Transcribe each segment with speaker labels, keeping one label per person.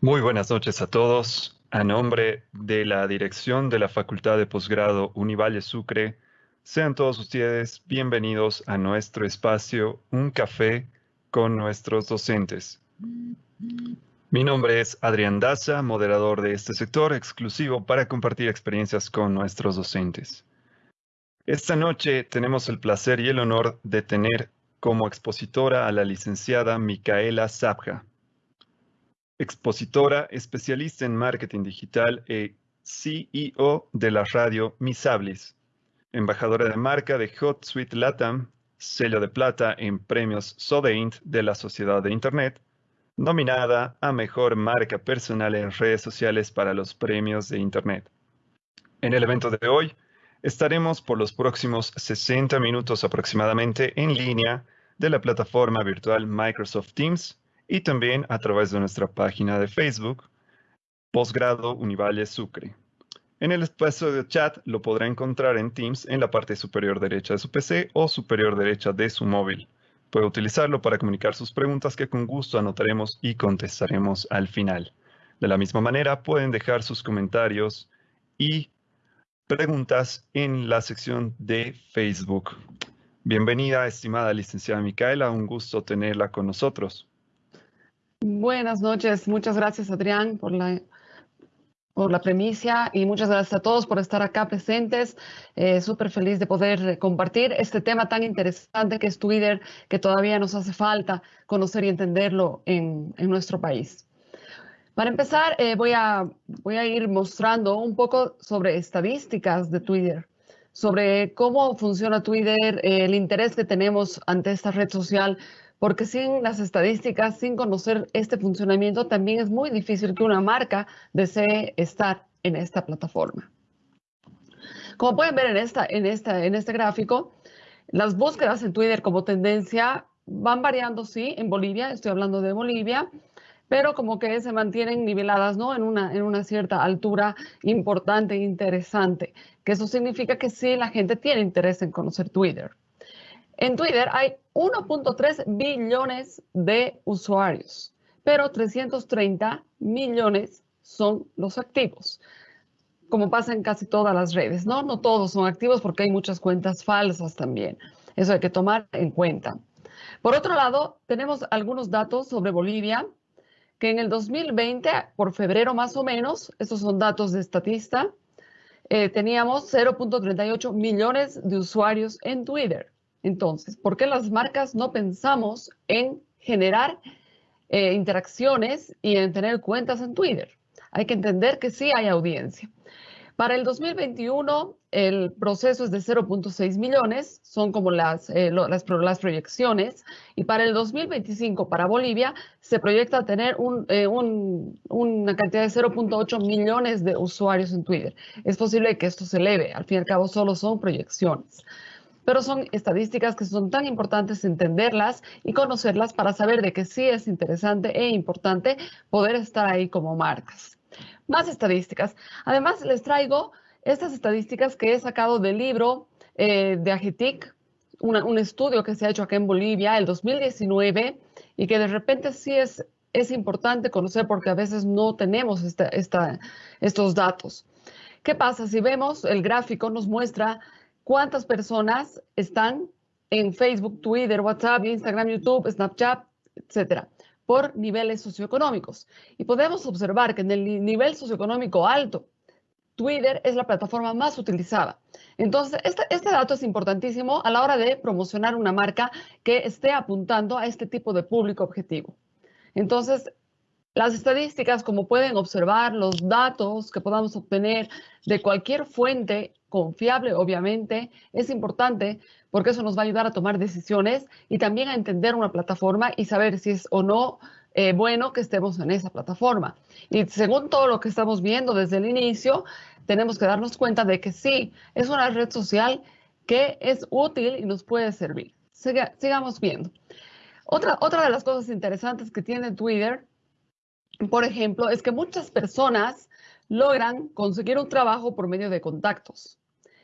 Speaker 1: Muy buenas noches a todos. A nombre de la dirección de la Facultad de Posgrado Univalle Sucre, sean todos ustedes bienvenidos a nuestro espacio Un Café con nuestros docentes. Mi nombre es Adrián Daza, moderador de este sector exclusivo para compartir experiencias con nuestros docentes. Esta noche tenemos el placer y el honor de tener como expositora a la licenciada Micaela Zabja expositora especialista en marketing digital y CEO de la radio Misablis, embajadora de marca de Hot Suite Latam, sello de plata en premios Sodeint de la Sociedad de Internet, nominada a Mejor Marca Personal en redes sociales para los premios de Internet. En el evento de hoy, estaremos por los próximos 60 minutos aproximadamente en línea de la plataforma virtual Microsoft Teams y también a través de nuestra página de Facebook, Posgrado Univalle Sucre. En el espacio de chat lo podrá encontrar en Teams en la parte superior derecha de su PC o superior derecha de su móvil. Puede utilizarlo para comunicar sus preguntas que con gusto anotaremos y contestaremos al final. De la misma manera, pueden dejar sus comentarios y preguntas en la sección de Facebook. Bienvenida, estimada licenciada Micaela, un gusto tenerla con nosotros.
Speaker 2: Buenas noches, muchas gracias Adrián por la, por la premisa y muchas gracias a todos por estar acá presentes. Eh, Súper feliz de poder compartir este tema tan interesante que es Twitter, que todavía nos hace falta conocer y entenderlo en, en nuestro país. Para empezar, eh, voy, a, voy a ir mostrando un poco sobre estadísticas de Twitter, sobre cómo funciona Twitter, el interés que tenemos ante esta red social, porque sin las estadísticas, sin conocer este funcionamiento, también es muy difícil que una marca desee estar en esta plataforma. Como pueden ver en, esta, en, esta, en este gráfico, las búsquedas en Twitter como tendencia van variando, sí, en Bolivia, estoy hablando de Bolivia, pero como que se mantienen niveladas, ¿no? En una, en una cierta altura importante e interesante, que eso significa que sí, la gente tiene interés en conocer Twitter. En Twitter hay 1.3 billones de usuarios, pero 330 millones son los activos. Como pasa en casi todas las redes, ¿no? No todos son activos porque hay muchas cuentas falsas también. Eso hay que tomar en cuenta. Por otro lado, tenemos algunos datos sobre Bolivia, que en el 2020, por febrero más o menos, estos son datos de Estatista, eh, teníamos 0.38 millones de usuarios en Twitter. Entonces, ¿por qué las marcas no pensamos en generar eh, interacciones y en tener cuentas en Twitter? Hay que entender que sí hay audiencia. Para el 2021, el proceso es de 0.6 millones, son como las, eh, las, proyecciones, y para el 2025, para Bolivia, se proyecta tener eh, una cantidad de 0.8 millones de usuarios en Twitter. Es posible que esto se eleve, al fin y al cabo solo son proyecciones pero son estadísticas que son tan importantes entenderlas y conocerlas para saber de que sí es interesante e importante poder estar ahí como marcas. Más estadísticas. Además, les traigo estas estadísticas que he sacado del libro eh, de Agitic, un estudio que se ha hecho acá en Bolivia el 2019 y que de repente sí es, es importante conocer porque a veces no tenemos estos datos. ¿Qué pasa? Si vemos el gráfico nos muestra cuántas personas están en Facebook, Twitter, WhatsApp, Instagram, YouTube, Snapchat, etcétera, por niveles socioeconómicos. Y podemos observar que en el nivel socioeconómico alto, Twitter es la plataforma más utilizada. Entonces, este, este, dato es importantísimo a la hora de promocionar una marca que esté apuntando a este tipo de público objetivo. Entonces, las estadísticas, como pueden observar, los datos que podamos obtener de cualquier fuente confiable, obviamente, es importante porque eso nos va a ayudar a tomar decisiones y también a entender una plataforma y saber si es o no eh, bueno que estemos en esa plataforma. Y según todo lo que estamos viendo desde el inicio, tenemos que darnos cuenta de que sí, es una red social que es útil y nos puede servir. sigamos viendo. Otra, otra de las cosas interesantes que tiene Twitter por ejemplo, es que muchas personas logran conseguir un trabajo por medio de contactos.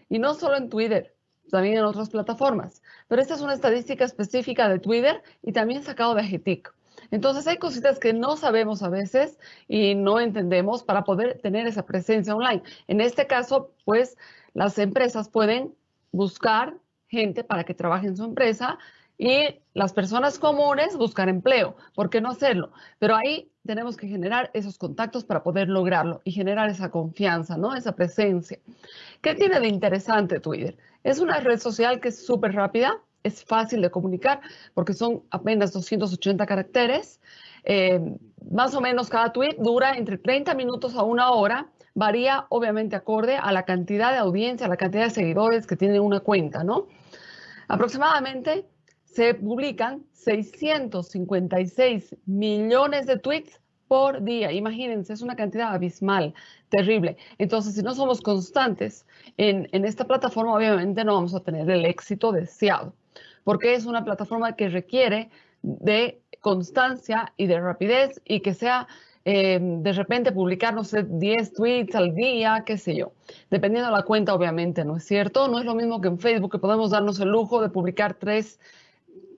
Speaker 2: Y no solo en Twitter, también en otras plataformas. Pero esta es una estadística específica de Twitter y también sacado de Agitic. Entonces hay cositas que no sabemos a veces y no entendemos para poder tener esa presencia online. En este caso, pues las empresas pueden buscar gente para que trabaje en su empresa y las personas comunes buscar empleo. ¿Por qué no hacerlo? Pero ahí tenemos que generar esos contactos para poder lograrlo y generar esa confianza, ¿no? Esa presencia. ¿Qué tiene de interesante Twitter? Es una red social que es súper rápida, es fácil de comunicar porque son apenas 280 caracteres. Eh, más o menos cada tweet dura entre 30 minutos a una hora. Varía obviamente acorde a la cantidad de audiencia, a la cantidad de seguidores que tiene una cuenta, ¿no? Aproximadamente se publican 656 millones de tweets por día. Imagínense, es una cantidad abismal, terrible. Entonces, si no somos constantes en, en, esta plataforma, obviamente no vamos a tener el éxito deseado, porque es una plataforma que requiere de constancia y de rapidez y que sea eh, de repente publicar, no sé, 10 tweets al día, qué sé yo. Dependiendo de la cuenta, obviamente, ¿no es cierto? No es lo mismo que en Facebook, que podemos darnos el lujo de publicar tres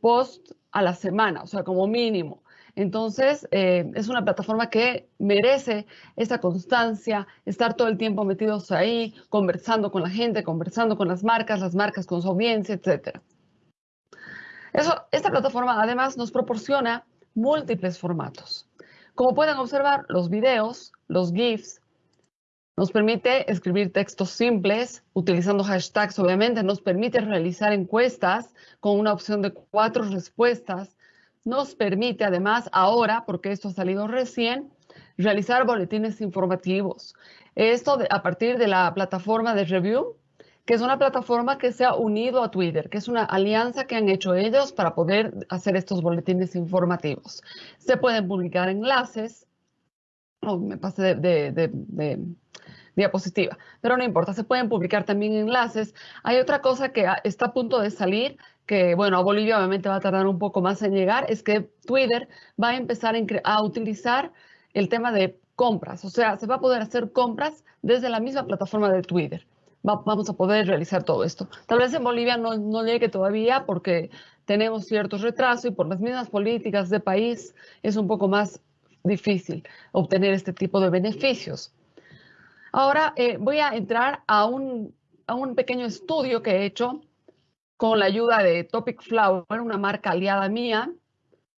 Speaker 2: post a la semana, o sea, como mínimo. Entonces, eh, es una plataforma que merece esa constancia, estar todo el tiempo metidos ahí, conversando con la gente, conversando con las marcas, las marcas con su audiencia, etc. Esta plataforma además nos proporciona múltiples formatos. Como pueden observar, los videos, los GIFs, nos permite escribir textos simples, utilizando hashtags, obviamente, nos permite realizar encuestas con una opción de cuatro respuestas, nos permite además ahora, porque esto ha salido recién, realizar boletines informativos. Esto a partir de la plataforma de Review, que es una plataforma que se ha unido a Twitter, que es una alianza que han hecho ellos para poder hacer estos boletines informativos. Se pueden publicar enlaces. Oh, me pasé de diapositiva, pero no importa, se pueden publicar también enlaces. Hay otra cosa que está a punto de salir, que bueno, a Bolivia obviamente va a tardar un poco más en llegar, es que Twitter va a empezar a utilizar el tema de compras, o sea, se va a poder hacer compras desde la misma plataforma de Twitter. vamos a poder realizar todo esto. Tal vez en Bolivia no, llegue todavía porque tenemos ciertos retrasos y por las mismas políticas de país es un poco más difícil obtener este tipo de beneficios. Ahora eh, voy a entrar a un, pequeño estudio que he hecho con la ayuda de Topic Flower, una marca aliada mía,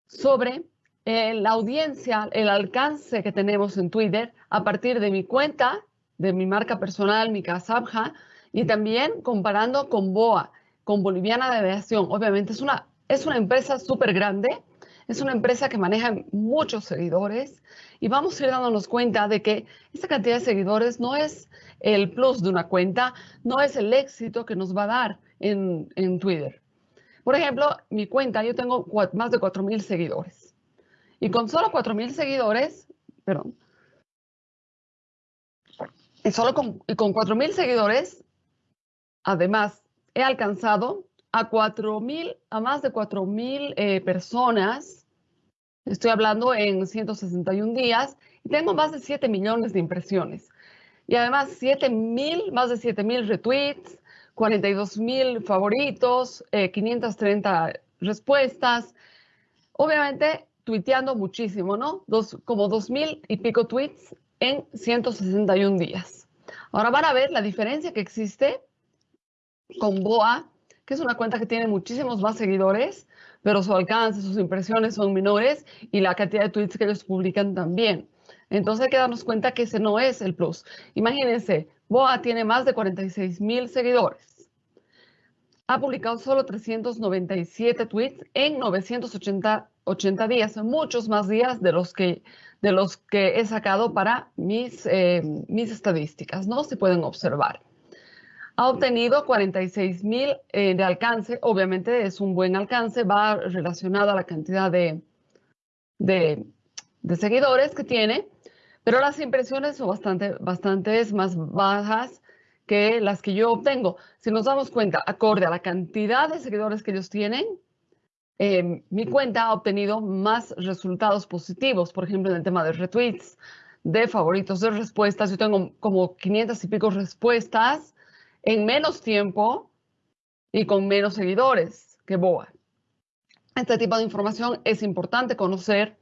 Speaker 2: sobre eh, la audiencia, el alcance que tenemos en Twitter a partir de mi cuenta, de mi marca personal, mi Casabja, y también comparando con BOA, con Boliviana de Aviación. Obviamente es una, es una empresa súper grande, es una empresa que maneja muchos seguidores y vamos a ir dándonos cuenta de que esta cantidad de seguidores no es el plus de una cuenta, no es el éxito que nos va a dar en, Twitter. Por ejemplo, mi cuenta, yo tengo más de 4.000 seguidores. Y con solo 4.000 seguidores, perdón, y solo con, y con 4.000 seguidores, además, he alcanzado a 4.000, a más de 4.000 eh, personas. Estoy hablando en 161 días y tengo más de 7 millones de impresiones. Y además 7.000, más de 7.000 retweets, 42.000 favoritos, 530 eh, respuestas. Obviamente tuiteando muchísimo, ¿no? Dos, como 2.000 y pico tweets en 161 días. Ahora van a ver la diferencia que existe con BOA que es una cuenta que tiene muchísimos más seguidores, pero su alcance, sus impresiones son menores y la cantidad de tweets que ellos publican también. Entonces hay que darnos cuenta que ese no es el plus. Imagínense, Boa tiene más de 46 mil seguidores. Ha publicado solo 397 tweets en 980 80 días, muchos más días de los que, de los que he sacado para mis, eh, mis estadísticas, ¿no? Se pueden observar ha obtenido 46 mil eh, de alcance. Obviamente es un buen alcance, va relacionado a la cantidad de, de, seguidores que tiene, pero las impresiones son bastante, bastantes más bajas que las que yo obtengo. Si nos damos cuenta, acorde a la cantidad de seguidores que ellos tienen, eh, mi cuenta ha obtenido más resultados positivos, por ejemplo, en el tema de retweets, de favoritos, de respuestas. Yo tengo como 500 y pico respuestas en menos tiempo y con menos seguidores que BOA. Este tipo de información es importante conocer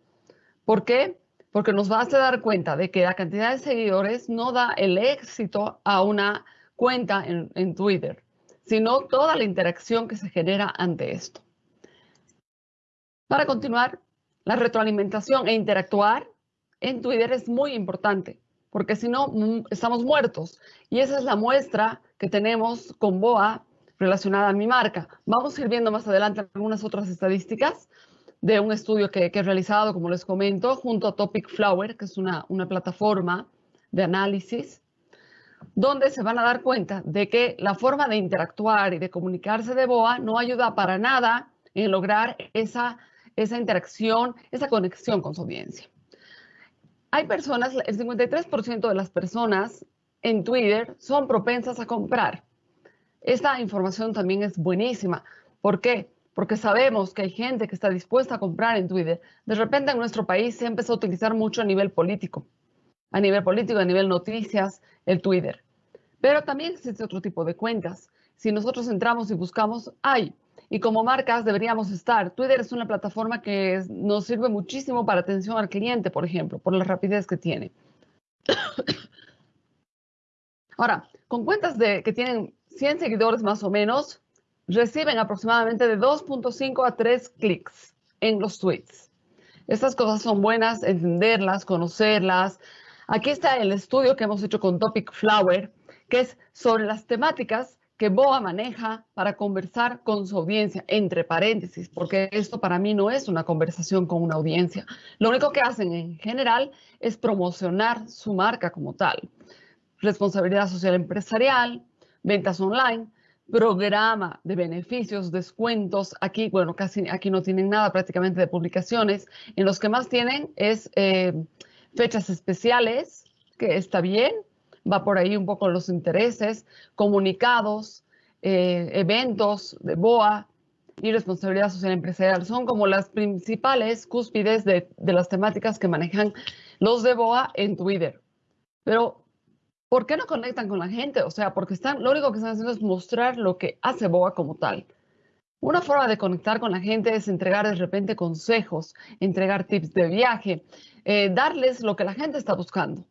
Speaker 2: ¿Por qué? Porque nos va a dar cuenta de que la cantidad de seguidores no da el éxito a una cuenta en, en Twitter, sino toda la interacción que se genera ante esto. Para continuar, la retroalimentación e interactuar en Twitter es muy importante, porque si no, mm, estamos muertos. Y esa es la muestra que tenemos con BOA relacionada a mi marca. Vamos a ir viendo más adelante algunas otras estadísticas de un estudio que, he realizado, como les comento, junto a Topic Flower, que es una, una plataforma de análisis, donde se van a dar cuenta de que la forma de interactuar y de comunicarse de BOA no ayuda para nada en lograr esa, esa interacción, esa conexión con su audiencia. Hay personas, el 53% de las personas en Twitter son propensas a comprar. Esta información también es buenísima. ¿Por qué? Porque sabemos que hay gente que está dispuesta a comprar en Twitter. De repente en nuestro país se empezó a utilizar mucho a nivel político, a nivel político, a nivel noticias, el Twitter. Pero también existe otro tipo de cuentas. Si nosotros entramos y buscamos, hay. Y como marcas deberíamos estar. Twitter es una plataforma que nos sirve muchísimo para atención al cliente, por ejemplo, por la rapidez que tiene. Ahora, con cuentas de, que tienen 100 seguidores más o menos reciben aproximadamente de 2.5 a 3 clics en los tweets. Estas cosas son buenas, entenderlas, conocerlas. Aquí está el estudio que hemos hecho con Topic Flower, que es sobre las temáticas que BOA maneja para conversar con su audiencia, entre paréntesis, porque esto para mí no es una conversación con una audiencia. Lo único que hacen en general es promocionar su marca como tal. Responsabilidad social empresarial, ventas online, programa de beneficios, descuentos. Aquí, bueno, casi aquí no tienen nada prácticamente de publicaciones. En los que más tienen es eh, fechas especiales, que está bien, va por ahí un poco los intereses, comunicados, eh, eventos de BOA y responsabilidad social empresarial. Son como las principales cúspides de, las temáticas que manejan los de BOA en Twitter. Pero ¿por qué no conectan con la gente? O sea, porque están, lo único que están haciendo es mostrar lo que hace Boa como tal. Una forma de conectar con la gente es entregar de repente consejos, entregar tips de viaje, eh, darles lo que la gente está buscando,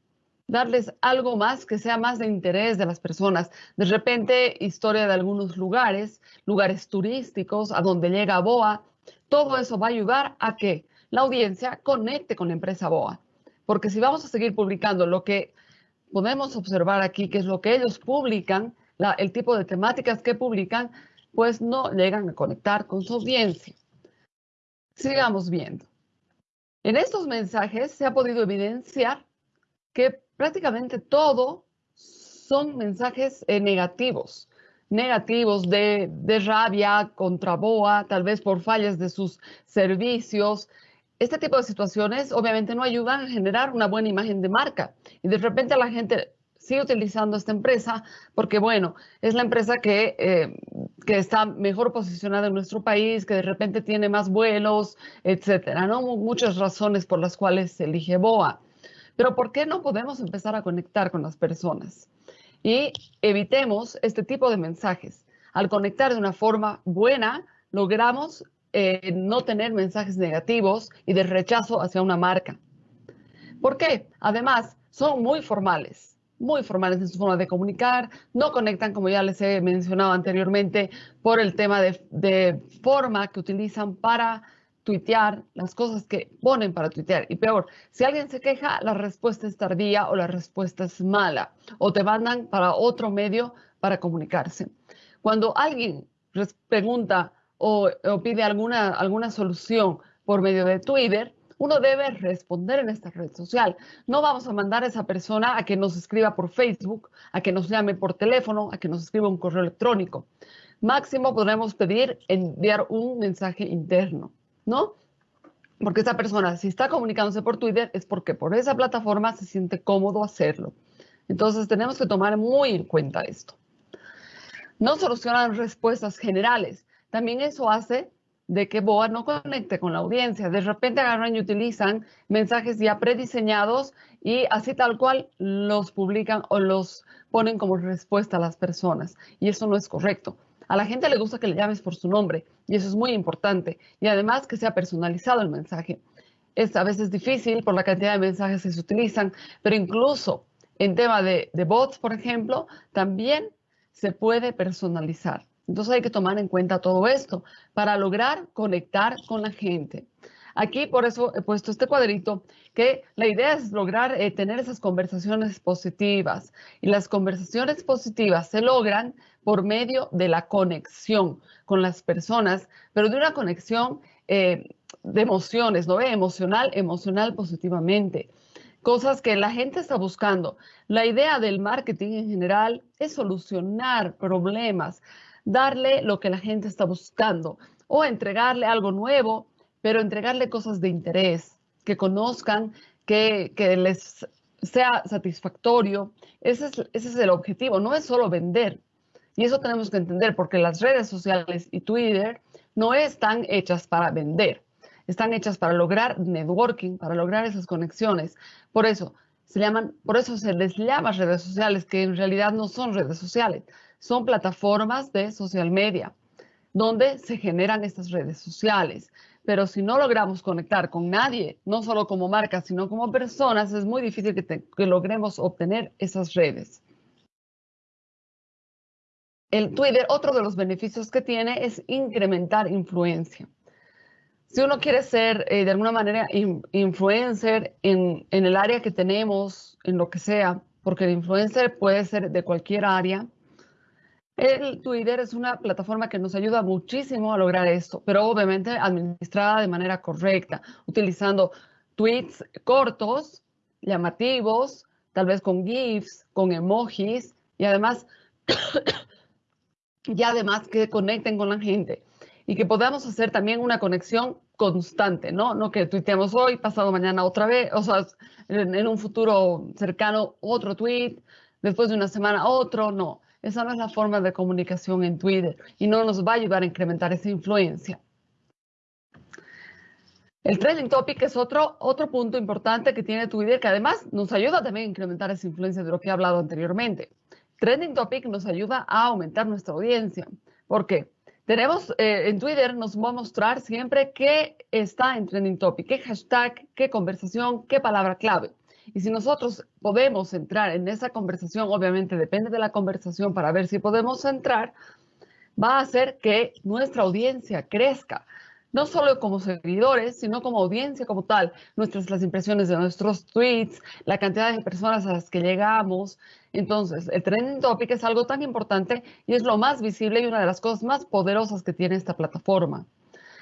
Speaker 2: darles algo más que sea más de interés de las personas. De repente, historia de algunos lugares, lugares turísticos, a donde llega Boa. Todo eso va a ayudar a que la audiencia conecte con la empresa Boa. Porque si vamos a seguir publicando lo que podemos observar aquí que es lo que ellos publican, el tipo de temáticas que publican, pues no llegan a conectar con su audiencia. Sigamos viendo. En estos mensajes se ha podido evidenciar que prácticamente todo son mensajes eh, negativos, negativos de, rabia contra BOA, tal vez por fallas de sus servicios, este tipo de situaciones obviamente no ayudan a generar una buena imagen de marca. Y de repente la gente sigue utilizando esta empresa porque, bueno, es la empresa que, eh, que está mejor posicionada en nuestro país, que de repente tiene más vuelos, etcétera, ¿no? Muchas razones por las cuales se elige BOA. Pero ¿por qué no podemos empezar a conectar con las personas? Y evitemos este tipo de mensajes. Al conectar de una forma buena, logramos eh, no tener mensajes negativos y de rechazo hacia una marca. ¿Por qué? Además, son muy formales, muy formales en su forma de comunicar, no conectan, como ya les he mencionado anteriormente, por el tema de, forma que utilizan para tuitear, las cosas que ponen para tuitear. Y peor, si alguien se queja, la respuesta es tardía o la respuesta es mala, o te mandan para otro medio para comunicarse. Cuando alguien pregunta, o, pide alguna, alguna solución por medio de Twitter, uno debe responder en esta red social. No vamos a mandar a esa persona a que nos escriba por Facebook, a que nos llame por teléfono, a que nos escriba un correo electrónico. Máximo podremos pedir enviar un mensaje interno, ¿no? Porque esa persona, si está comunicándose por Twitter, es porque por esa plataforma se siente cómodo hacerlo. Entonces tenemos que tomar muy en cuenta esto. No solucionan respuestas generales. También eso hace de que BOA no conecte con la audiencia. De repente agarran y utilizan mensajes ya prediseñados y así tal cual los publican o los ponen como respuesta a las personas. Y eso no es correcto. A la gente le gusta que le llames por su nombre y eso es muy importante. Y además que sea personalizado el mensaje. es a veces difícil por la cantidad de mensajes que se utilizan, pero incluso en tema de, de bots, por ejemplo, también se puede personalizar. Entonces hay que tomar en cuenta todo esto para lograr conectar con la gente. Aquí por eso he puesto este cuadrito, que la idea es lograr eh, tener esas conversaciones positivas. Y las conversaciones positivas se logran por medio de la conexión con las personas, pero de una conexión eh, de emociones, ¿no? Emocional, emocional positivamente. Cosas que la gente está buscando. La idea del marketing en general es solucionar problemas, darle lo que la gente está buscando o entregarle algo nuevo pero entregarle cosas de interés, que conozcan, que, les sea satisfactorio. Ese es, ese es el objetivo, no es solo vender. Y eso tenemos que entender, porque las redes sociales y Twitter no están hechas para vender, están hechas para lograr networking, para lograr esas conexiones. Por eso se llaman, por eso se les llama redes sociales, que en realidad no son redes sociales, son plataformas de social media, donde se generan estas redes sociales. Pero si no logramos conectar con nadie, no solo como marca, sino como personas, es muy difícil que, logremos obtener esas redes. El Twitter, otro de los beneficios que tiene es incrementar influencia. Si uno quiere ser eh, de alguna manera influencer en, en el área que tenemos, en lo que sea, porque el influencer puede ser de cualquier área, el Twitter es una plataforma que nos ayuda muchísimo a lograr esto, pero obviamente administrada de manera correcta, utilizando tweets cortos, llamativos, tal vez con GIFs, con emojis y además, y además que conecten con la gente y que podamos hacer también una conexión constante, ¿no? No que tuiteemos hoy, pasado mañana otra vez, o sea, en, en un futuro cercano otro tweet, después de una semana otro, no esa no es la forma de comunicación en Twitter y no nos va a ayudar a incrementar esa influencia. El trending topic es otro, otro punto importante que tiene Twitter, que además nos ayuda también a incrementar esa influencia de lo que he hablado anteriormente. Trending topic nos ayuda a aumentar nuestra audiencia. ¿Por qué? Tenemos eh, en Twitter, nos va a mostrar siempre qué está en trending topic, qué hashtag, qué conversación, qué palabra clave. Y si nosotros podemos entrar en esa conversación, obviamente depende de la conversación para ver si podemos entrar, va a hacer que nuestra audiencia crezca, no solo como seguidores, sino como audiencia como tal, nuestras las impresiones de nuestros tweets, la cantidad de personas a las que llegamos. Entonces, el trending topic es algo tan importante y es lo más visible y una de las cosas más poderosas que tiene esta plataforma.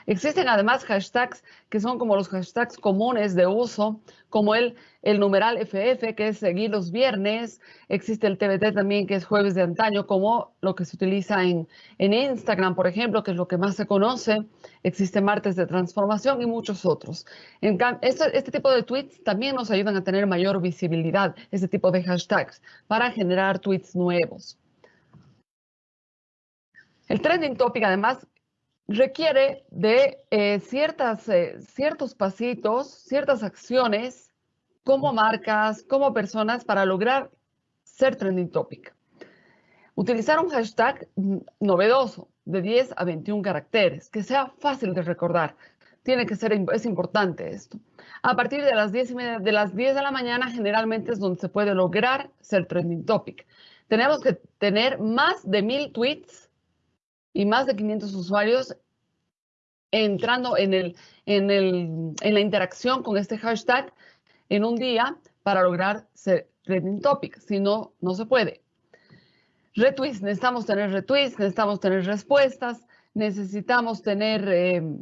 Speaker 2: Existen además hashtags que son como los hashtags comunes de uso, como el, el numeral FF, que es seguir los viernes. Existe el TBT también, que es jueves de antaño, como lo que se utiliza en, en Instagram, por ejemplo, que es lo que más se conoce. Existe martes de transformación y muchos otros. Este, este tipo de tweets también nos ayudan a tener mayor visibilidad, este tipo de hashtags, para generar tweets nuevos. El trending topic, además, requiere de eh, ciertas, eh, ciertos pasitos, ciertas acciones como marcas, como personas para lograr ser trending topic. Utilizar un hashtag novedoso de 10 a 21 caracteres, que sea fácil de recordar. Tiene que ser, es importante esto. A partir de las 10 de las 10 de la mañana generalmente es donde se puede lograr ser trending topic. Tenemos que tener más de mil tweets y más de 500 usuarios entrando en, el, en, el, en la interacción con este hashtag en un día para lograr ser trending topic. Si no, no se puede. Retweets, necesitamos tener retweets, necesitamos tener respuestas, necesitamos tener, em,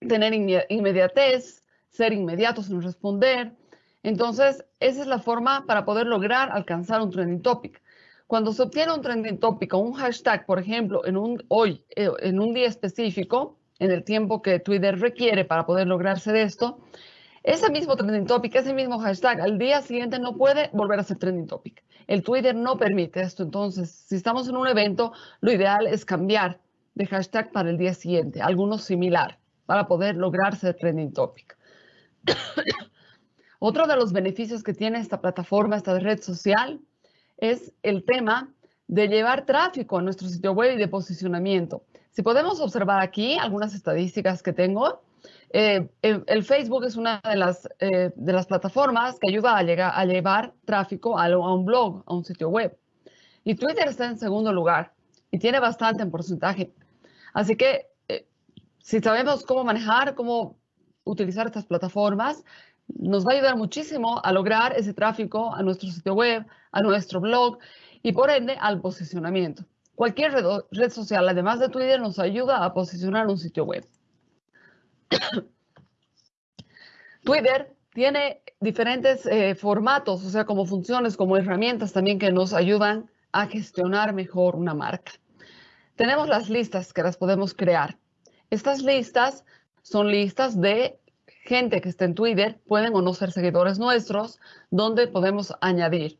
Speaker 2: tener inmediatez, ser inmediatos en responder. Entonces, esa es la forma para poder lograr alcanzar un trending topic. Cuando se obtiene un trending topic o un hashtag, por ejemplo, en un, hoy, eh, en un día específico, en el tiempo que Twitter requiere para poder lograrse esto, ese mismo trending topic, ese mismo hashtag, al día siguiente no puede volver a ser trending topic. El Twitter no permite esto. Entonces, si estamos en un evento, lo ideal es cambiar de hashtag para el día siguiente, alguno similar, para poder lograrse trending topic. Otro de los beneficios que tiene esta plataforma, esta red social, es el tema de llevar tráfico a nuestro sitio web y de posicionamiento. Si podemos observar aquí algunas estadísticas que tengo, Eh, el, Facebook es una de las, eh, de las plataformas que ayuda a, llegar, a llevar tráfico a, un blog, a un sitio web. Y Twitter está en segundo lugar y tiene bastante en porcentaje. Así que eh, si sabemos cómo manejar, cómo utilizar estas plataformas, nos va a ayudar muchísimo a lograr ese tráfico a nuestro sitio web, a nuestro blog y por ende al posicionamiento. Cualquier red, social, además de Twitter, nos ayuda a posicionar un sitio web. Twitter tiene diferentes eh, formatos, o sea, como funciones, como herramientas también que nos ayudan a gestionar mejor una marca. Tenemos las listas que las podemos crear. Estas listas son listas de gente que está en Twitter, pueden o no ser seguidores nuestros, donde podemos añadir.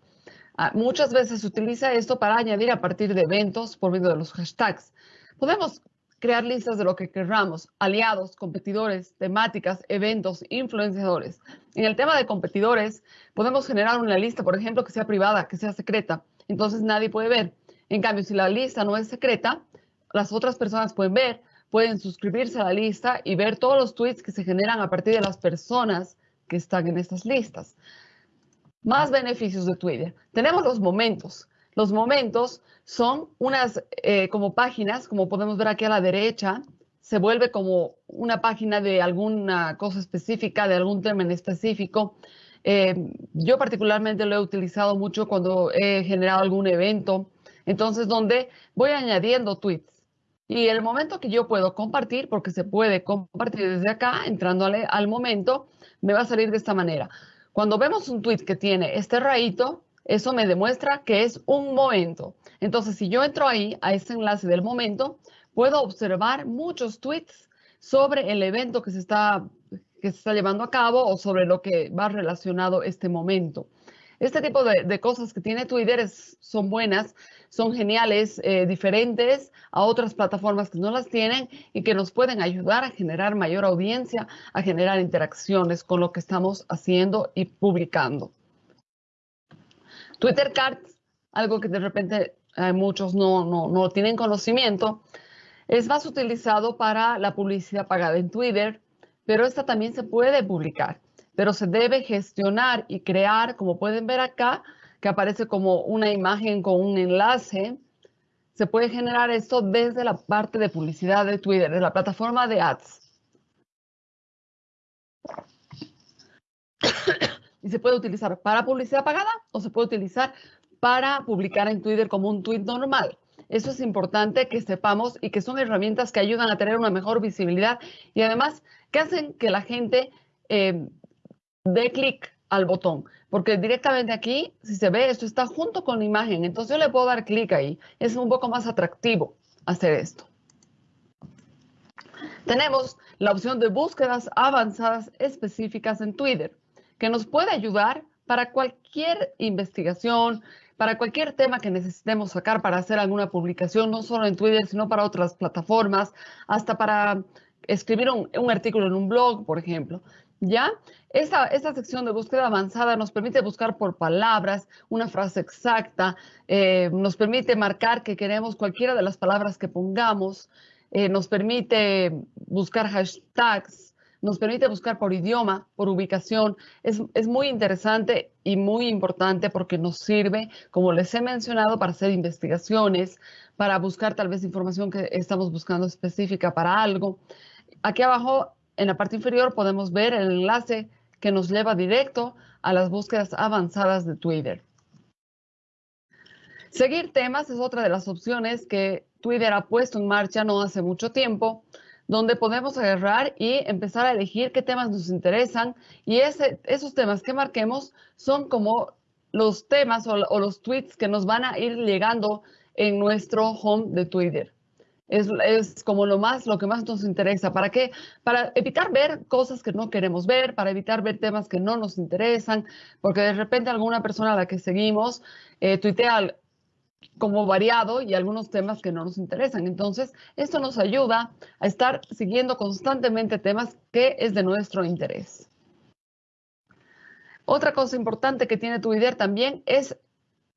Speaker 2: Ah, muchas veces se utiliza esto para añadir a partir de eventos por medio de los hashtags. Podemos crear listas de lo que queramos, aliados, competidores, temáticas, eventos, influenciadores. En el tema de competidores, podemos generar una lista, por ejemplo, que sea privada, que sea secreta. Entonces nadie puede ver. En cambio, si la lista no es secreta, las otras personas pueden ver, pueden suscribirse a la lista y ver todos los tweets que se generan a partir de las personas que están en estas listas. Más beneficios de Twitter. Tenemos los momentos. Los momentos son unas eh, como páginas, como podemos ver aquí a la derecha, se vuelve como una página de alguna cosa específica, de algún tema específico. Eh, yo particularmente lo he utilizado mucho cuando he generado algún evento, entonces donde voy añadiendo tweets. Y el momento que yo puedo compartir, porque se puede compartir desde acá, entrándole al momento, me va a salir de esta manera. Cuando vemos un tweet que tiene este rayito, eso me demuestra que es un momento. Entonces, si yo entro ahí, a ese enlace del momento, puedo observar muchos tweets sobre el evento que se está, que se está llevando a cabo o sobre lo que va relacionado este momento. Este tipo de, cosas que tiene Twitter son buenas, son geniales, eh, diferentes a otras plataformas que no las tienen y que nos pueden ayudar a generar mayor audiencia, a generar interacciones con lo que estamos haciendo y publicando. Twitter Cards, algo que de repente eh, muchos no, no, no tienen conocimiento, es más utilizado para la publicidad pagada en Twitter, pero esta también se puede publicar, pero se debe gestionar y crear, como pueden ver acá, que aparece como una imagen con un enlace. Se puede generar esto desde la parte de publicidad de Twitter, de la plataforma de ads. y se puede utilizar para publicidad pagada o se puede utilizar para publicar en Twitter como un tweet normal. Eso es importante que sepamos y que son herramientas que ayudan a tener una mejor visibilidad y además que hacen que la gente eh, dé clic al botón, porque directamente aquí, si se ve, esto está junto con la imagen, entonces yo le puedo dar clic ahí. Es un poco más atractivo hacer esto. Tenemos la opción de búsquedas avanzadas específicas en Twitter que nos puede ayudar para cualquier investigación, para cualquier tema que necesitemos sacar para hacer alguna publicación, no solo en Twitter, sino para otras plataformas, hasta para escribir un, artículo en un blog, por ejemplo. ¿Ya? Esta, esta, sección de búsqueda avanzada nos permite buscar por palabras una frase exacta, eh, nos permite marcar que queremos cualquiera de las palabras que pongamos, eh, nos permite buscar hashtags, nos permite buscar por idioma, por ubicación. Es, es, muy interesante y muy importante porque nos sirve, como les he mencionado, para hacer investigaciones, para buscar tal vez información que estamos buscando específica para algo. Aquí abajo, en la parte inferior, podemos ver el enlace que nos lleva directo a las búsquedas avanzadas de Twitter. Seguir temas es otra de las opciones que Twitter ha puesto en marcha no hace mucho tiempo donde podemos agarrar y empezar a elegir qué temas nos interesan y esos temas que marquemos son como los temas o, los tweets que nos van a ir llegando en nuestro home de Twitter. Es, es, como lo más, lo que más nos interesa. ¿Para qué? Para evitar ver cosas que no queremos ver, para evitar ver temas que no nos interesan, porque de repente alguna persona a la que seguimos eh, tuitea como variado y algunos temas que no nos interesan. Entonces, esto nos ayuda a estar siguiendo constantemente temas que es de nuestro interés. Otra cosa importante que tiene Twitter también es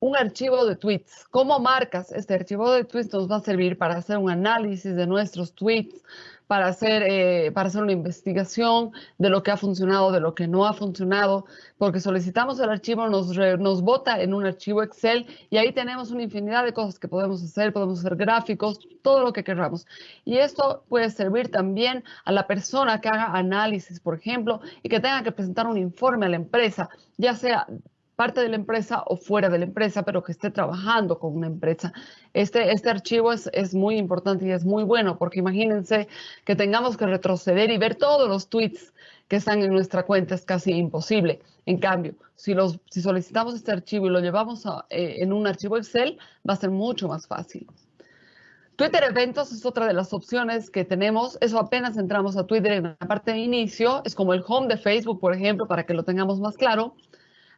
Speaker 2: un archivo de tweets. ¿Cómo marcas este archivo de tweets? Nos va a servir para hacer un análisis de nuestros tweets, para hacer, eh, para hacer una investigación de lo que ha funcionado, de lo que no ha funcionado, porque solicitamos el archivo, nos, nos bota en un archivo Excel y ahí tenemos una infinidad de cosas que podemos hacer, podemos hacer gráficos, todo lo que queramos. Y esto puede servir también a la persona que haga análisis, por ejemplo, y que tenga que presentar un informe a la empresa, ya sea parte de la empresa o fuera de la empresa, pero que esté trabajando con una empresa. Este, este archivo es, es muy importante y es muy bueno porque imagínense que tengamos que retroceder y ver todos los tweets que están en nuestra cuenta es casi imposible. En cambio, si, los, si solicitamos este archivo y lo llevamos eh, en un archivo Excel, va a ser mucho más fácil. Twitter Eventos es otra de las opciones que tenemos. Eso apenas entramos a Twitter en la parte de inicio. Es como el home de Facebook, por ejemplo, para que lo tengamos más claro.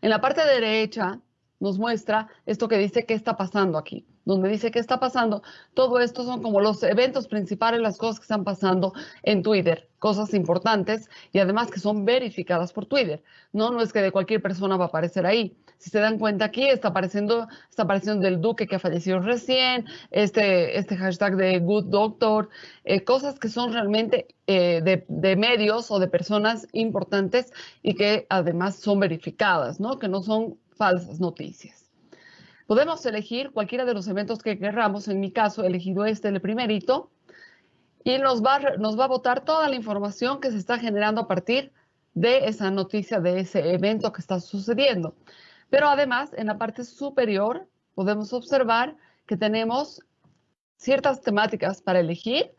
Speaker 2: En la parte derecha nos muestra esto que dice qué está pasando aquí. Donde dice qué está pasando, todo esto son como los eventos principales, las cosas que están pasando en Twitter, cosas importantes y además que son verificadas por Twitter. No, no es que de cualquier persona va a aparecer ahí. Si se dan cuenta aquí, está apareciendo, está apareciendo del duque que ha fallecido recién, este, este hashtag de Good Doctor, eh, cosas que son realmente eh, de, medios o de personas importantes y que además son verificadas, ¿no? Que no son falsas noticias. Podemos elegir cualquiera de los eventos que queramos. En mi caso, he elegido este, el primerito, y nos va, nos va a botar toda la información que se está generando a partir de esa noticia, de ese evento que está sucediendo. Pero además, en la parte superior, podemos observar que tenemos ciertas temáticas para elegir,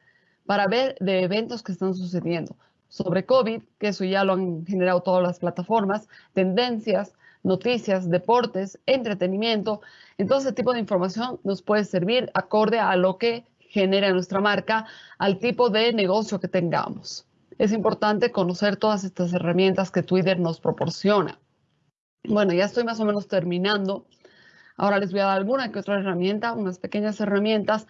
Speaker 2: para ver de eventos que están sucediendo. Sobre COVID, que eso ya lo han generado todas las plataformas, tendencias, noticias, deportes, entretenimiento. Entonces, ese tipo de información nos puede servir acorde a lo que genera nuestra marca, al tipo de negocio que tengamos. Es importante conocer todas estas herramientas que Twitter nos proporciona. Bueno, ya estoy más o menos terminando. Ahora les voy a dar alguna que otra herramienta, unas pequeñas herramientas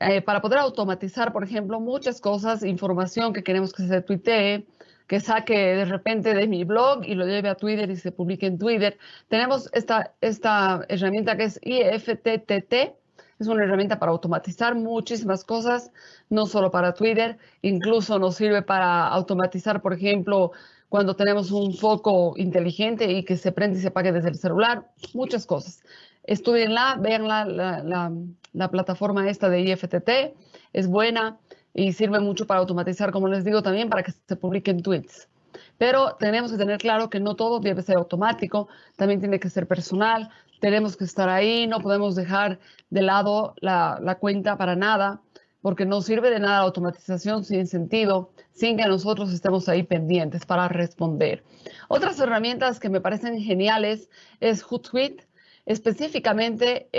Speaker 2: eh, para poder automatizar, por ejemplo, muchas cosas, información que queremos que se tuitee, que saque de repente de mi blog y lo lleve a Twitter y se publique en Twitter. Tenemos esta, esta herramienta que es IFTTT. Es una herramienta para automatizar muchísimas cosas, no solo para Twitter, incluso nos sirve para automatizar, por ejemplo, cuando tenemos un foco inteligente y que se prende y se apague desde el celular, muchas cosas. Estudienla, vean la, la, la plataforma esta de IFTT, es buena y sirve mucho para automatizar, como les digo, también para que se publiquen tweets. Pero tenemos que tener claro que no todo debe ser automático, también tiene que ser personal, tenemos que estar ahí, no podemos dejar de lado la, la cuenta para nada, porque no sirve de nada la automatización sin sentido, sin que nosotros estemos ahí pendientes para responder. Otras herramientas que me parecen geniales es Hootsuite, específicamente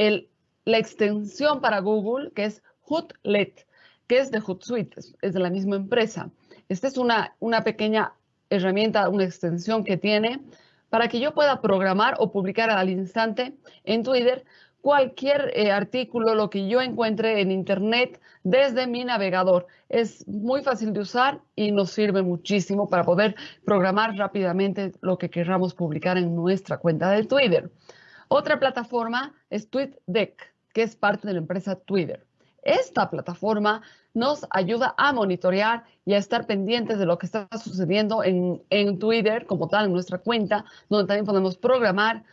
Speaker 2: la extensión para Google, que es Hootlet que es de Hootsuite, es de la misma empresa. Esta es una pequeña herramienta, una extensión que tiene para que yo pueda programar o publicar al instante en Twitter cualquier eh, artículo, lo que yo encuentre en Internet desde mi navegador. Es muy fácil de usar y nos sirve muchísimo para poder programar rápidamente lo que queramos publicar en nuestra cuenta de Twitter. Otra plataforma es TweetDeck, que es parte de la empresa Twitter. Esta plataforma nos ayuda a monitorear y a estar pendientes de lo que está sucediendo en, Twitter como tal, en nuestra cuenta, donde también podemos programar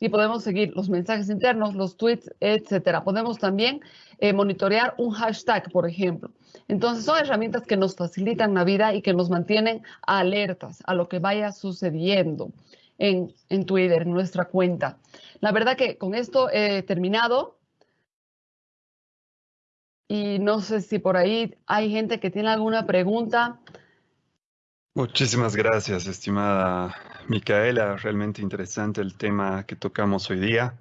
Speaker 2: y podemos seguir los mensajes internos, los tweets, etcétera. Podemos también eh, monitorear un hashtag, por ejemplo. Entonces, son herramientas que nos facilitan la vida y que nos mantienen alertas a lo que vaya sucediendo en, en Twitter, en nuestra cuenta. La verdad que con esto he terminado. Y no sé si por ahí hay gente que tiene alguna pregunta.
Speaker 1: Muchísimas gracias, estimada Micaela. Realmente interesante el tema que tocamos hoy día.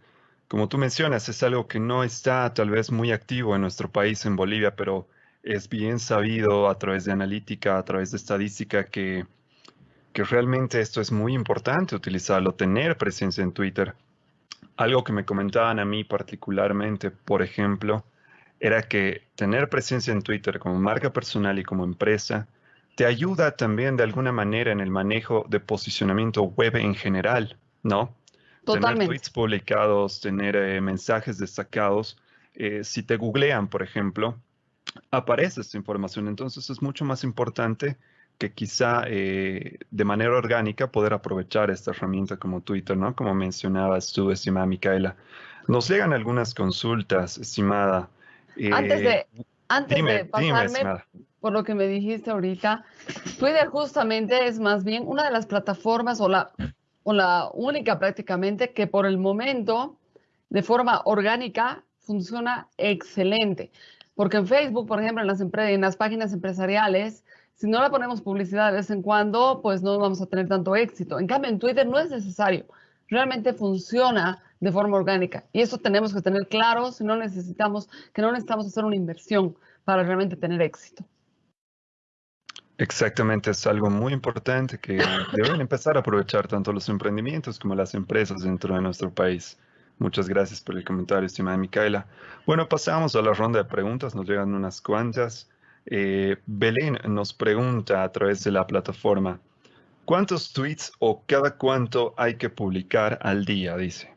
Speaker 1: Como tú mencionas, es algo que no está tal vez muy activo en nuestro país, en Bolivia, pero es bien sabido a través de analítica, a través de estadística, que, que realmente esto es muy importante utilizarlo, tener presencia en Twitter. Algo que me comentaban a mí particularmente, por ejemplo, era que tener presencia en Twitter como marca personal y como empresa te ayuda también de alguna manera en el manejo de posicionamiento web en general, ¿no?
Speaker 2: Totalmente.
Speaker 1: Tener tweets publicados, tener eh, mensajes destacados. Eh, si te googlean, por ejemplo, aparece esta información. Entonces es mucho más importante que quizá eh, de manera orgánica poder aprovechar esta herramienta como Twitter, ¿no? Como mencionabas tú, estimada Micaela. Nos llegan algunas consultas, estimada.
Speaker 2: antes de, antes de pasarme por lo que me dijiste ahorita, Twitter justamente es más bien una de las plataformas o la, o la única prácticamente que por el momento, de forma orgánica, funciona excelente. Porque en Facebook, por ejemplo, en las, en las páginas empresariales, si no le ponemos publicidad de vez en cuando, pues no vamos a tener tanto éxito. En cambio, en Twitter no es necesario. Realmente funciona de forma orgánica. Y eso tenemos que tener claro si no necesitamos, que no necesitamos hacer una inversión para realmente tener éxito.
Speaker 1: Exactamente, es algo muy importante que deben empezar a aprovechar tanto los emprendimientos como las empresas dentro de nuestro país. Muchas gracias por el comentario, estimada Micaela. Bueno, pasamos a la ronda de preguntas, nos llegan unas cuantas. Eh, Belén nos pregunta a través de la plataforma, ¿cuántos tweets o cada cuánto hay que publicar al día? Dice.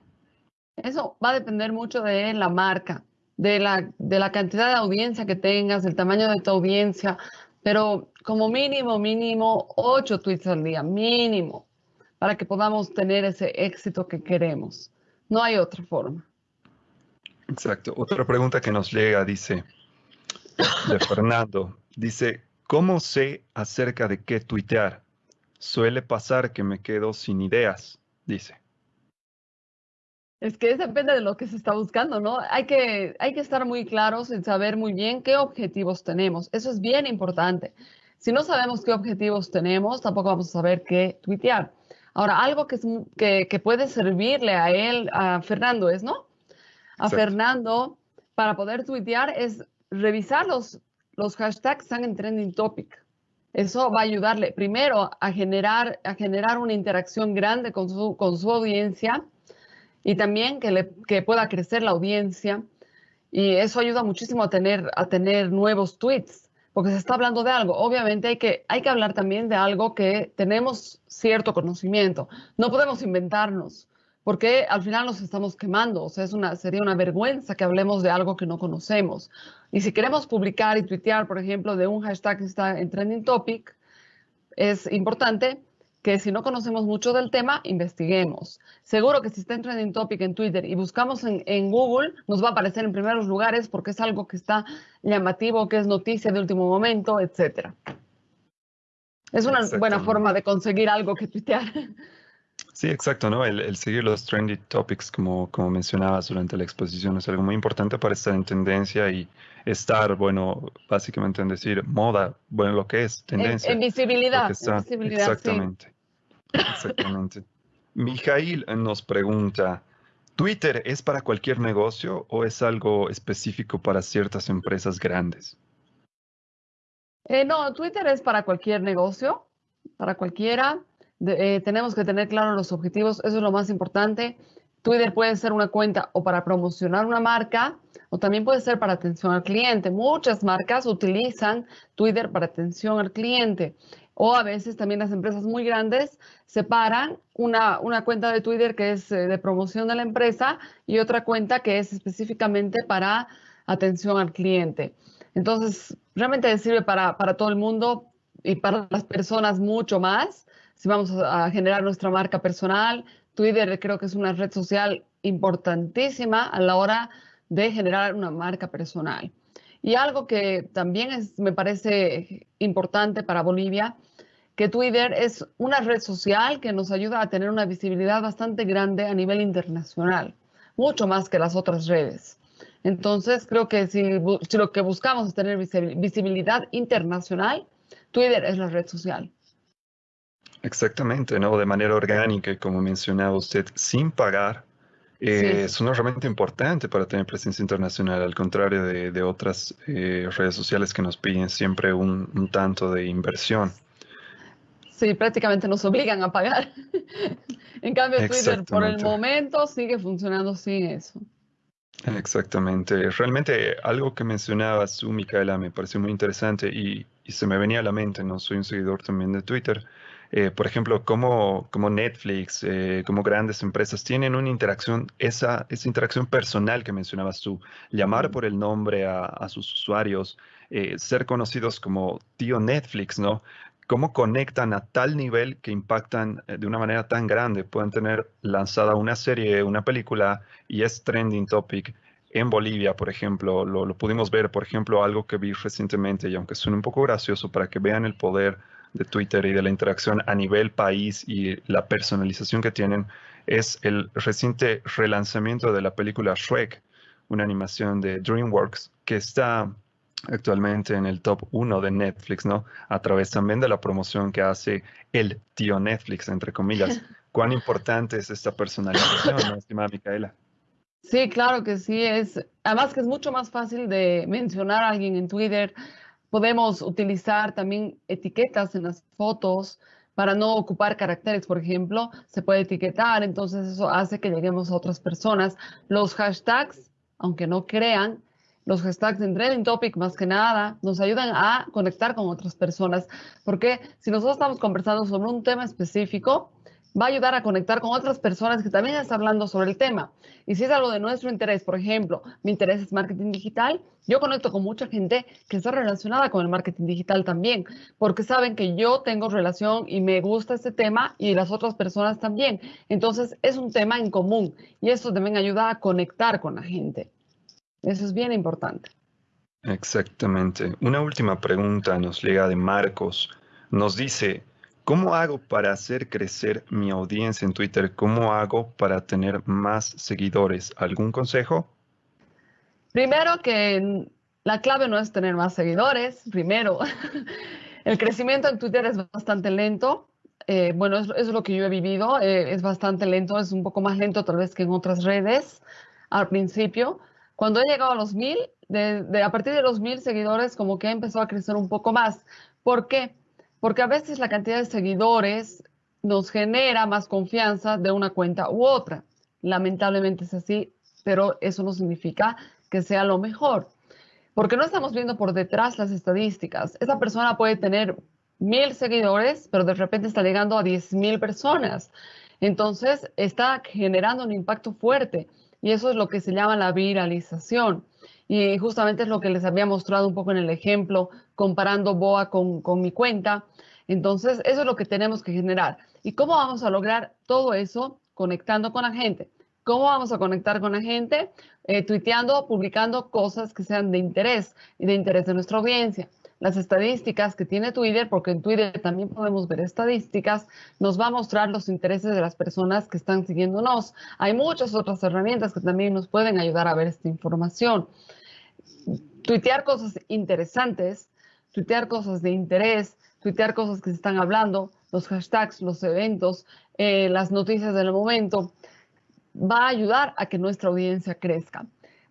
Speaker 2: Eso va a depender mucho de la marca, de la, de la cantidad de audiencia que tengas, del tamaño de tu audiencia, pero como mínimo, mínimo, ocho tweets al día, mínimo, para que podamos tener ese éxito que queremos. No hay otra forma.
Speaker 1: Exacto. Otra pregunta que nos llega dice, de Fernando, dice, ¿cómo sé acerca de qué tuitear? Suele pasar que me quedo sin ideas, dice.
Speaker 2: Es que depende de lo que se está buscando, ¿no? Hay que, hay que estar muy claros en saber muy bien qué objetivos tenemos. Eso es bien importante. Si no sabemos qué objetivos tenemos, tampoco vamos a saber qué tuitear. Ahora, algo que, que, puede servirle a él, a Fernando, es, ¿no? A Fernando, para poder tuitear, es revisar los, los hashtags que están en trending topic. Eso va a ayudarle primero a generar, a generar una interacción grande con su, con su audiencia y también que, le, que pueda crecer la audiencia. Y eso ayuda muchísimo a tener, a tener nuevos tweets porque se está hablando de algo. Obviamente hay que, hay que hablar también de algo que tenemos cierto conocimiento. No podemos inventarnos, porque al final nos estamos quemando. O sea, es una, sería una vergüenza que hablemos de algo que no conocemos. Y si queremos publicar y tuitear, por ejemplo, de un hashtag que está en trending topic, es importante que si no conocemos mucho del tema, investiguemos. Seguro que si está en trending topic en Twitter y buscamos en, Google, nos va a aparecer en primeros lugares porque es algo que está llamativo, que es noticia de último momento, etc. Es una buena forma de conseguir algo que tuitear.
Speaker 1: Sí, exacto, ¿no? El, seguir los trendy topics, como, como mencionabas durante la exposición, es algo muy importante para estar en tendencia y estar, bueno, básicamente en decir moda, bueno, lo que es tendencia.
Speaker 2: En, visibilidad. exactamente.
Speaker 1: Exactamente. Mijail nos pregunta, ¿Twitter es para cualquier negocio o es algo específico para ciertas empresas grandes?
Speaker 2: Eh, no, Twitter es para cualquier negocio, para cualquiera. Eh, tenemos que tener claros los objetivos, eso es lo más importante. Twitter puede ser una cuenta o para promocionar una marca o también puede ser para atención al cliente. Muchas marcas utilizan Twitter para atención al cliente o a veces también las empresas muy grandes separan una, una cuenta de Twitter que es eh, de promoción de la empresa y otra cuenta que es específicamente para atención al cliente. Entonces, realmente sirve para, para todo el mundo y para las personas mucho más si vamos a generar nuestra marca personal. Twitter creo que es una red social importantísima a la hora de generar una marca personal. Y algo que también me parece importante para Bolivia, que Twitter es una red social que nos ayuda a tener una visibilidad bastante grande a nivel internacional, mucho más que las otras redes. Entonces, creo que si, si lo que buscamos es tener visibilidad internacional, Twitter es la red social.
Speaker 1: Exactamente, ¿no? De manera orgánica, como mencionaba usted, sin pagar. Eh, es una herramienta importante para tener presencia internacional, al contrario de, otras eh, redes sociales que nos piden siempre un, tanto de inversión.
Speaker 2: Sí, prácticamente nos obligan a pagar. en cambio, Twitter por el momento sigue funcionando sin eso.
Speaker 1: Exactamente. Realmente algo que mencionabas tú, Micaela, me pareció muy interesante y, y, se me venía a la mente, no soy un seguidor también de Twitter, eh, por ejemplo, como, como Netflix, eh, como grandes empresas, tienen una interacción, esa, esa interacción personal que mencionabas tú, llamar por el nombre a, a sus usuarios, eh, ser conocidos como tío Netflix, ¿no? ¿Cómo conectan a tal nivel que impactan de una manera tan grande? Pueden tener lanzada una serie, una película y es trending topic en Bolivia, por ejemplo. Lo, lo pudimos ver, por ejemplo, algo que vi recientemente y aunque suene un poco gracioso para que vean el poder de Twitter y de la interacción a nivel país y la personalización que tienen es el reciente relanzamiento de la película Shrek, una animación de DreamWorks que está actualmente en el top 1 de Netflix, ¿no? A través también de la promoción que hace el tío Netflix, entre comillas. ¿Cuán importante es esta personalización, estimada Micaela?
Speaker 2: Sí, claro que sí. Es, además que es mucho más fácil de mencionar a alguien en Twitter, Podemos utilizar también etiquetas en las fotos para no ocupar caracteres, por ejemplo, se puede etiquetar, entonces eso hace que lleguemos a otras personas. Los hashtags, aunque no crean, los hashtags en Trending Topic más que nada nos ayudan a conectar con otras personas, porque si nosotros estamos conversando sobre un tema específico, va a ayudar a conectar con otras personas que también están hablando sobre el tema. Y si es algo de nuestro interés, por ejemplo, mi interés es marketing digital, yo conecto con mucha gente que está relacionada con el marketing digital también, porque saben que yo tengo relación y me gusta este tema y las otras personas también. Entonces, es un tema en común y eso también ayuda a conectar con la gente. Eso es bien importante.
Speaker 1: Exactamente. Una última pregunta nos llega de Marcos. Nos dice, ¿Cómo hago para hacer crecer mi audiencia en Twitter? ¿Cómo hago para tener más seguidores? ¿Algún consejo?
Speaker 2: Primero que la clave no es tener más seguidores. Primero, el crecimiento en Twitter es bastante lento. Eh, bueno, eso es lo que yo he vivido. Eh, es bastante lento, es un poco más lento tal vez que en otras redes al principio. Cuando he llegado a los mil, a partir de los mil seguidores, como que empezó a crecer un poco más. ¿Por qué? Porque a veces la cantidad de seguidores nos genera más confianza de una cuenta u otra. Lamentablemente es así, pero eso no significa que sea lo mejor, porque no estamos viendo por detrás las estadísticas. Esa persona puede tener mil seguidores, pero de repente está llegando a diez mil personas. Entonces está generando un impacto fuerte y eso es lo que se llama la viralización. Y justamente es lo que les había mostrado un poco en el ejemplo, comparando BOA con, con mi cuenta. Entonces, eso es lo que tenemos que generar. ¿Y cómo vamos a lograr todo eso? Conectando con la gente. ¿Cómo vamos a conectar con la gente? Eh, tuiteando, publicando cosas que sean de interés y de interés de nuestra audiencia. Las estadísticas que tiene Twitter, porque en Twitter también podemos ver estadísticas, nos va a mostrar los intereses de las personas que están siguiéndonos. Hay muchas otras herramientas que también nos pueden ayudar a ver esta información tuitear cosas interesantes, tuitear cosas de interés, tuitear cosas que se están hablando, los hashtags, los eventos, eh, las noticias del momento, va a ayudar a que nuestra audiencia crezca.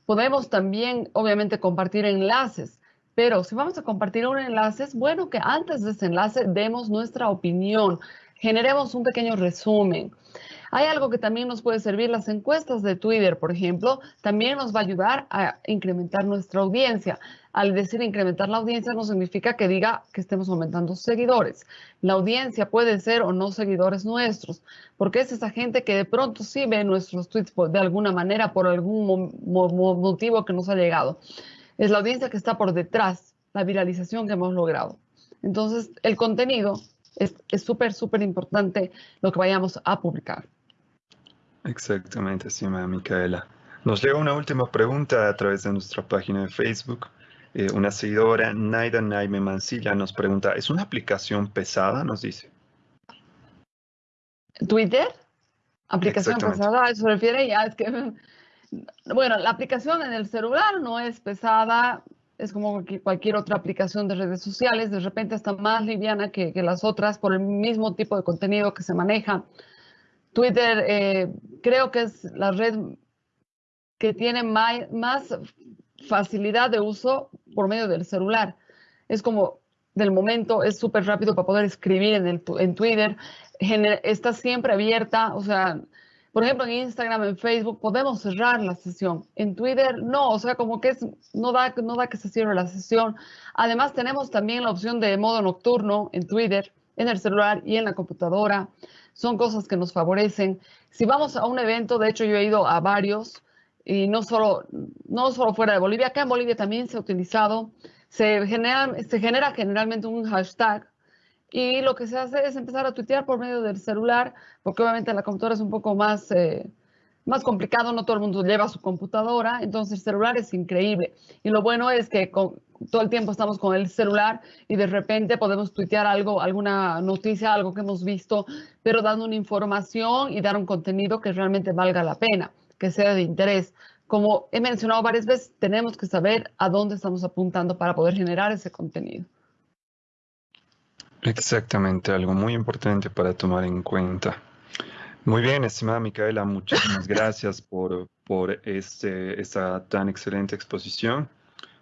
Speaker 2: Podemos también, obviamente, compartir enlaces, pero si vamos a compartir un enlace, es bueno que antes de ese enlace demos nuestra opinión, generemos un pequeño resumen. Hay algo que también nos puede servir, las encuestas de Twitter, por ejemplo, también nos va a ayudar a incrementar nuestra audiencia. Al decir incrementar la audiencia no significa que diga que estemos aumentando seguidores. La audiencia puede ser o no seguidores nuestros, porque es esa gente que de pronto sí ve nuestros tweets de alguna manera por algún motivo que nos ha llegado. Es la audiencia que está por detrás, la viralización que hemos logrado. Entonces, el contenido es súper, súper importante lo que vayamos a publicar.
Speaker 1: Exactamente, estimada Micaela. Nos llega una última pregunta a través de nuestra página de Facebook. Eh, una seguidora, Naida Naime Mancilla, nos pregunta, ¿es una aplicación pesada? Nos dice.
Speaker 2: ¿Twitter? ¿Aplicación pesada? ¿A eso se refiere? Ya es que, bueno, la aplicación en el celular no es pesada, es como cualquier otra aplicación de redes sociales, de repente está más liviana que, que las otras por el mismo tipo de contenido que se maneja. Twitter eh, creo que es la red que tiene más, facilidad de uso por medio del celular. Es como del momento, es súper rápido para poder escribir en, el, en Twitter, está siempre abierta, o sea, por ejemplo, en Instagram, en Facebook, podemos cerrar la sesión. En Twitter, no, o sea, como que es, no, da, no da que se cierre la sesión. Además, tenemos también la opción de modo nocturno en Twitter, en el celular y en la computadora. Son cosas que nos favorecen. Si vamos a un evento, de hecho yo he ido a varios, y no solo, no solo fuera de Bolivia, acá en Bolivia también se ha utilizado, se genera, se genera generalmente un hashtag y lo que se hace es empezar a tuitear por medio del celular, porque obviamente la computadora es un poco más, eh, más complicado, no todo el mundo lleva su computadora, entonces el celular es increíble. Y lo bueno es que todo el tiempo estamos con el celular y de repente podemos tuitear algo, alguna noticia, algo que hemos visto, pero dando una información y dar un contenido que realmente valga la pena, que sea de interés. Como he mencionado varias veces, tenemos que saber a dónde estamos apuntando para poder generar ese contenido.
Speaker 1: Exactamente, algo muy importante para tomar en cuenta. Muy bien, estimada Micaela, muchísimas gracias por, por este, esta tan excelente exposición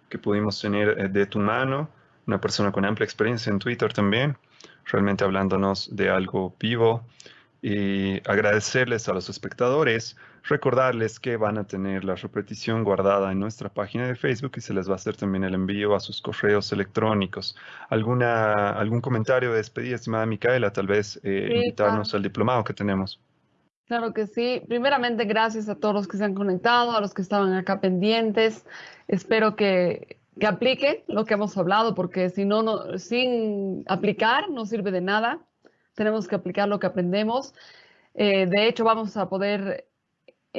Speaker 1: que pudimos tener eh, de tu mano, una persona con amplia experiencia en Twitter también, realmente hablándonos de algo vivo y agradecerles a los espectadores, recordarles que van a tener la repetición guardada en nuestra página de Facebook y se les va a hacer también el envío a sus correos electrónicos. ¿Alguna, ¿Algún comentario de despedida, estimada Micaela? Tal vez eh, invitarnos al diplomado que tenemos.
Speaker 2: Claro que sí. Primeramente, gracias a todos los que se han conectado, a los que estaban acá pendientes. Espero que, que apliquen lo que hemos hablado, porque si no, no, sin aplicar no sirve de nada tenemos que aplicar lo que aprendemos. Eh, de hecho, vamos a poder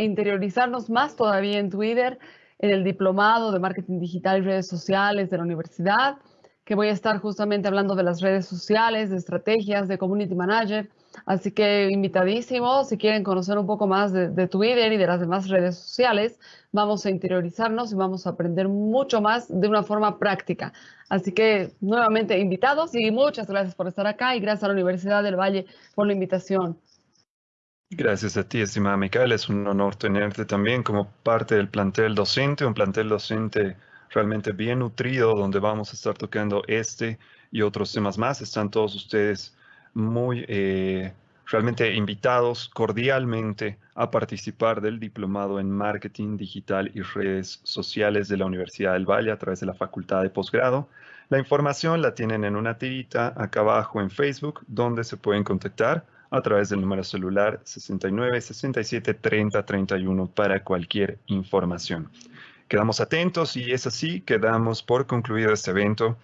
Speaker 2: interiorizarnos más todavía en Twitter, en el diplomado de marketing digital y redes sociales de la universidad, que voy a estar justamente hablando de las redes sociales, de estrategias, de community manager. Así que invitadísimos, si quieren conocer un poco más de, de, Twitter y de las demás redes sociales, vamos a interiorizarnos y vamos a aprender mucho más de una forma práctica. Así que nuevamente invitados y muchas gracias por estar acá y gracias a la Universidad del Valle por la invitación.
Speaker 1: Gracias a ti, estimada Micaela. Es un honor tenerte también como parte del plantel docente, un plantel docente realmente bien nutrido, donde vamos a estar tocando este y otros temas más. Están todos ustedes muy eh, realmente invitados cordialmente a participar del diplomado en marketing digital y redes sociales de la Universidad del Valle a través de la Facultad de Posgrado. La información la tienen en una tirita acá abajo en Facebook, donde se pueden contactar a través del número celular 69 67 30 31 para cualquier información. Quedamos atentos y es así que damos por concluido este evento.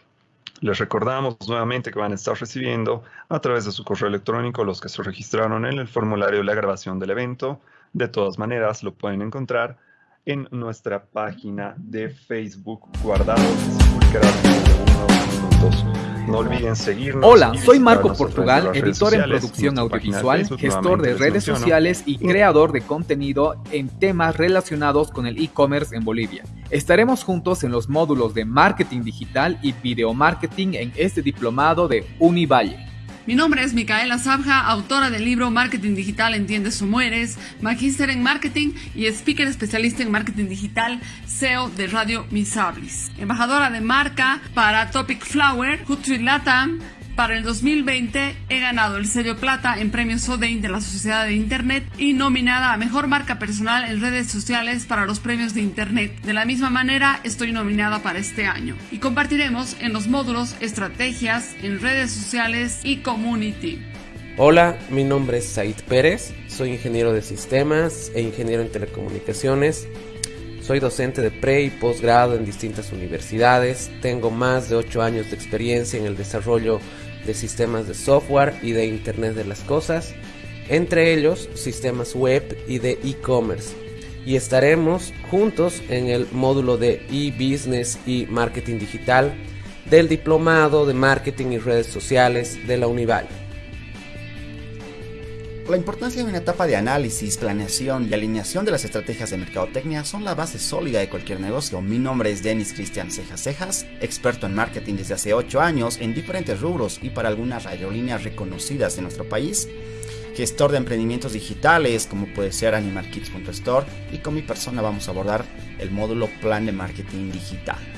Speaker 1: Les recordamos nuevamente que van a estar recibiendo a través de su correo electrónico los que se registraron en el formulario de la grabación del evento. De todas maneras, lo pueden encontrar en nuestra página de Facebook guardado. No olviden seguirnos.
Speaker 3: Hola, soy Marco Portugal, editor en producción audiovisual, gestor de redes sociales y creador de contenido en temas relacionados con el e-commerce en Bolivia. Estaremos juntos en los módulos de marketing digital y video marketing en este diplomado de Univalle.
Speaker 4: Mi nombre es Micaela Sabja, autora del libro Marketing Digital Entiendes o Mueres, magíster en marketing y speaker especialista en marketing digital, CEO de Radio Misablis. Embajadora de marca para Topic Flower, Hootsuite Latam, para el 2020 he ganado el sello plata en premios Odein de la Sociedad de Internet y nominada a Mejor Marca Personal en redes sociales para los premios de Internet. De la misma manera estoy nominada para este año y compartiremos en los módulos estrategias en redes sociales y community.
Speaker 5: Hola, mi nombre es Said Pérez, soy ingeniero de sistemas e ingeniero en telecomunicaciones. Soy docente de pre y posgrado en distintas universidades. Tengo más de 8 años de experiencia en el desarrollo de sistemas de software y de Internet de las Cosas, entre ellos sistemas web y de e-commerce. Y estaremos juntos en el módulo de e-business y marketing digital del Diplomado de Marketing y Redes Sociales de la Unival.
Speaker 6: La importancia de una etapa de análisis, planeación y alineación de las estrategias de mercadotecnia son la base sólida de cualquier negocio. Mi nombre es Denis Cristian Cejas Cejas, experto en marketing desde hace 8 años en diferentes rubros y para algunas aerolíneas reconocidas de nuestro país. Gestor de emprendimientos digitales como puede ser animalkits.store y con mi persona vamos a abordar el módulo Plan de Marketing Digital.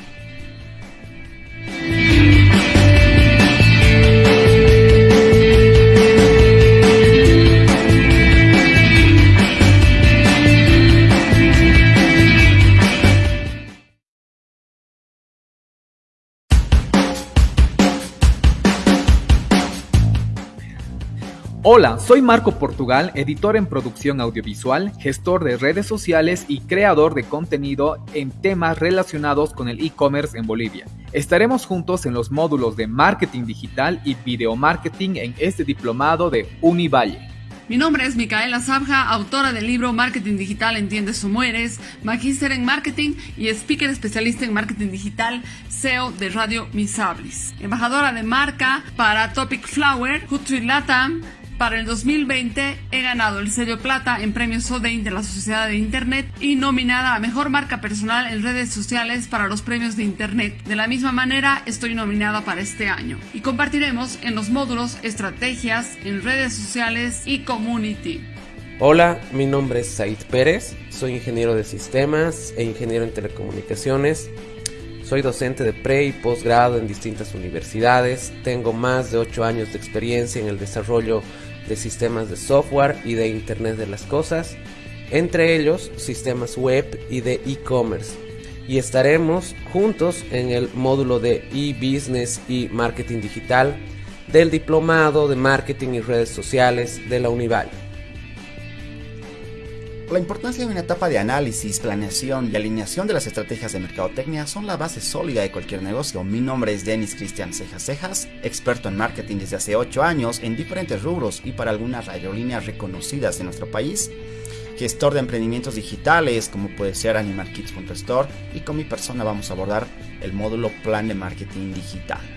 Speaker 3: Hola, soy Marco Portugal, editor en producción audiovisual, gestor de redes sociales y creador de contenido en temas relacionados con el e-commerce en Bolivia. Estaremos juntos en los módulos de marketing digital y video marketing en este diplomado de Univalle.
Speaker 2: Mi nombre es Micaela Sabja, autora del libro Marketing Digital Entiendes o Mueres, magíster en marketing y speaker especialista en marketing digital, CEO de Radio Misablis. Embajadora de marca para Topic Flower, Hootsuite Latam, para el 2020 he ganado el sello plata en premios Sodein de la Sociedad de Internet y nominada a Mejor Marca Personal en redes sociales para los premios de Internet. De la misma manera estoy nominada para este año y compartiremos en los módulos estrategias en redes sociales y community.
Speaker 5: Hola, mi nombre es Said Pérez, soy ingeniero de sistemas e ingeniero en telecomunicaciones. Soy docente de pre y posgrado en distintas universidades. Tengo más de 8 años de experiencia en el desarrollo de sistemas de software y de Internet de las Cosas, entre ellos sistemas web y de e-commerce. Y estaremos juntos en el módulo de e-business y marketing digital del Diplomado de Marketing y Redes Sociales de la Unival.
Speaker 6: La importancia de una etapa de análisis, planeación y alineación de las estrategias de mercadotecnia son la base sólida de cualquier negocio. Mi nombre es Denis Cristian Cejas Cejas, experto en marketing desde hace 8 años en diferentes rubros y para algunas aerolíneas reconocidas de nuestro país, gestor de emprendimientos digitales como puede ser animalkits.store y con mi persona vamos a abordar el módulo Plan de Marketing Digital.